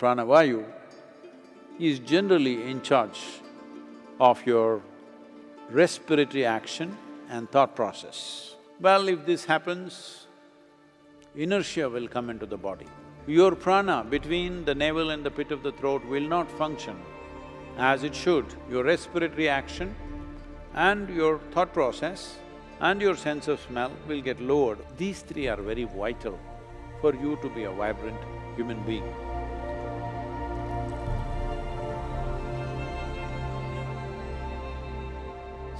Pranavayu is generally in charge of your respiratory action and thought process. Well, if this happens, inertia will come into the body. Your prana between the navel and the pit of the throat will not function as it should. Your respiratory action and your thought process and your sense of smell will get lowered. These three are very vital for you to be a vibrant human being.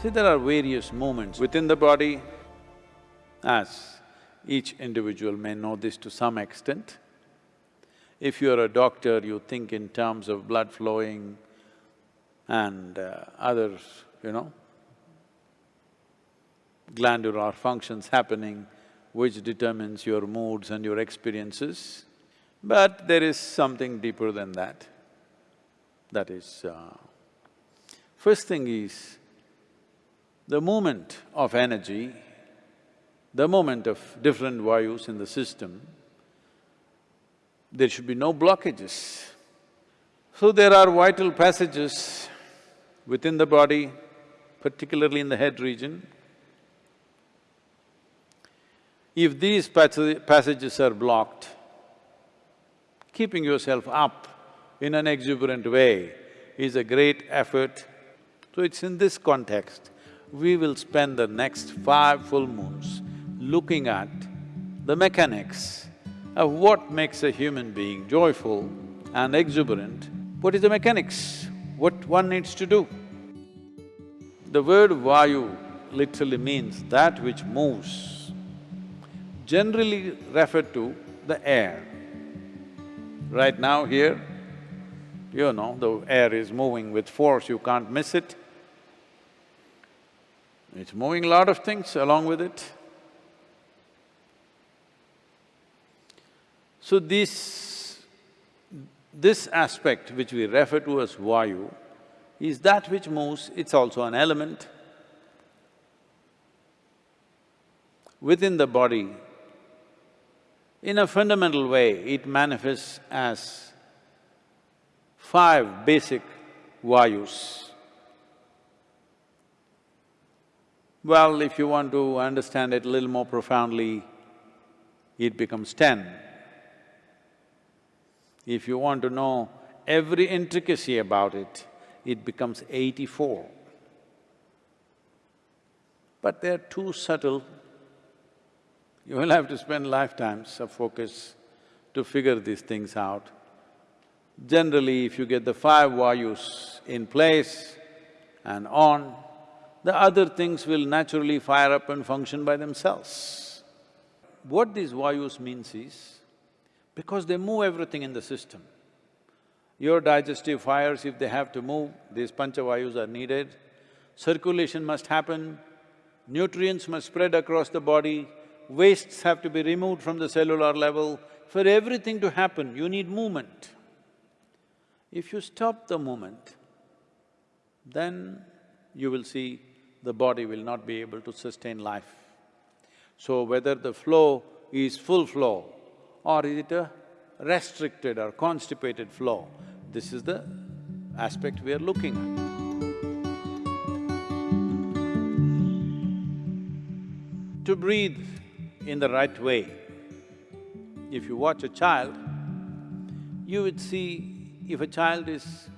See, there are various movements within the body, as each individual may know this to some extent. If you're a doctor, you think in terms of blood flowing and uh, other, you know, glandular functions happening which determines your moods and your experiences. But there is something deeper than that. That is, uh, first thing is, the movement of energy, the movement of different vayus in the system, there should be no blockages. So there are vital passages within the body, particularly in the head region. If these passages are blocked, keeping yourself up in an exuberant way is a great effort. So it's in this context we will spend the next five full moons looking at the mechanics of what makes a human being joyful and exuberant. What is the mechanics? What one needs to do? The word vayu literally means that which moves, generally referred to the air. Right now here, you know, the air is moving with force, you can't miss it. It's moving a lot of things along with it. So this… this aspect which we refer to as Vayu is that which moves, it's also an element. Within the body, in a fundamental way, it manifests as five basic Vayus. Well, if you want to understand it a little more profoundly, it becomes ten. If you want to know every intricacy about it, it becomes eighty-four. But they're too subtle. You will have to spend lifetimes of focus to figure these things out. Generally, if you get the five vayus in place and on, the other things will naturally fire up and function by themselves. What these vayus means is, because they move everything in the system. Your digestive fires, if they have to move, these panchavayus are needed. Circulation must happen, nutrients must spread across the body, wastes have to be removed from the cellular level. For everything to happen, you need movement. If you stop the movement, then you will see the body will not be able to sustain life. So whether the flow is full flow or is it a restricted or constipated flow, this is the aspect we are looking at. To breathe in the right way, if you watch a child, you would see if a child is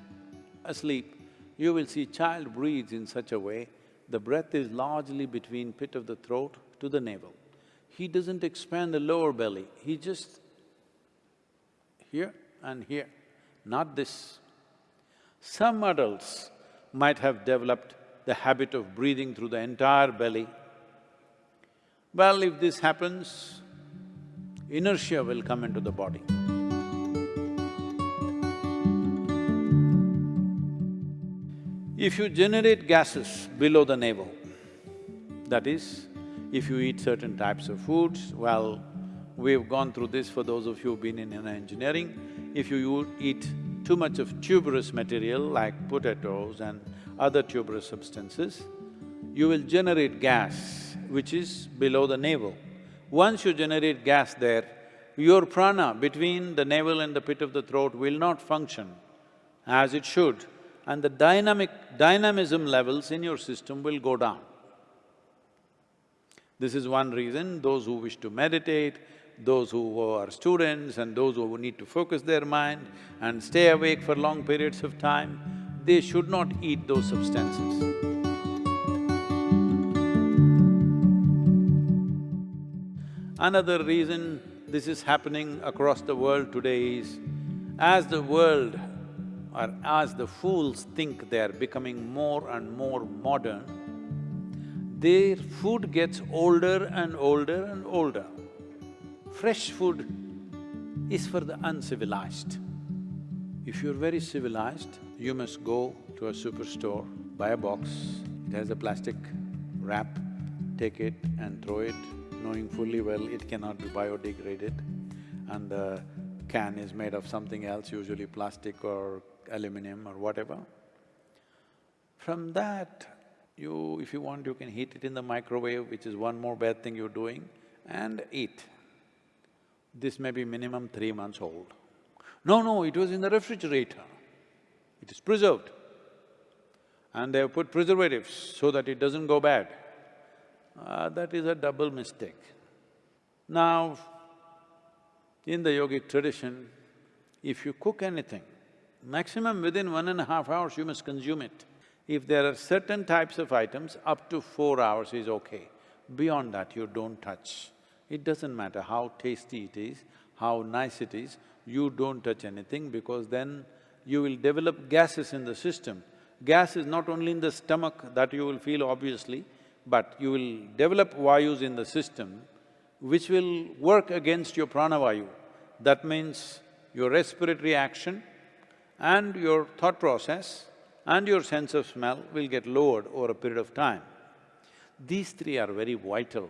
asleep, you will see child breathes in such a way the breath is largely between pit of the throat to the navel. He doesn't expand the lower belly, he just here and here, not this. Some adults might have developed the habit of breathing through the entire belly. Well, if this happens, inertia will come into the body. If you generate gases below the navel, that is, if you eat certain types of foods, well, we've gone through this for those of you who've been in engineering, if you eat too much of tuberous material like potatoes and other tuberous substances, you will generate gas which is below the navel. Once you generate gas there, your prana between the navel and the pit of the throat will not function as it should and the dynamic… dynamism levels in your system will go down. This is one reason those who wish to meditate, those who are students and those who need to focus their mind and stay awake for long periods of time, they should not eat those substances. Another reason this is happening across the world today is, as the world or as the fools think they are becoming more and more modern, their food gets older and older and older. Fresh food is for the uncivilized. If you're very civilized, you must go to a superstore, buy a box, it has a plastic wrap, take it and throw it, knowing fully well it cannot be biodegraded and the can is made of something else, usually plastic or aluminum or whatever. From that, you… if you want, you can heat it in the microwave, which is one more bad thing you're doing, and eat. This may be minimum three months old. No, no, it was in the refrigerator. It is preserved. And they have put preservatives so that it doesn't go bad. Uh, that is a double mistake. Now, in the yogic tradition, if you cook anything, maximum within one and a half hours you must consume it. If there are certain types of items, up to four hours is okay. Beyond that, you don't touch. It doesn't matter how tasty it is, how nice it is, you don't touch anything because then you will develop gases in the system. Gas is not only in the stomach that you will feel obviously, but you will develop vayus in the system which will work against your pranavayu. That means your respiratory action and your thought process and your sense of smell will get lowered over a period of time. These three are very vital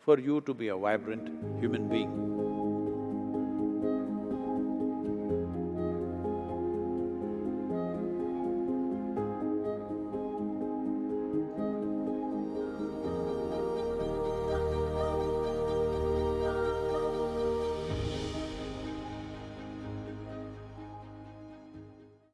for you to be a vibrant human being.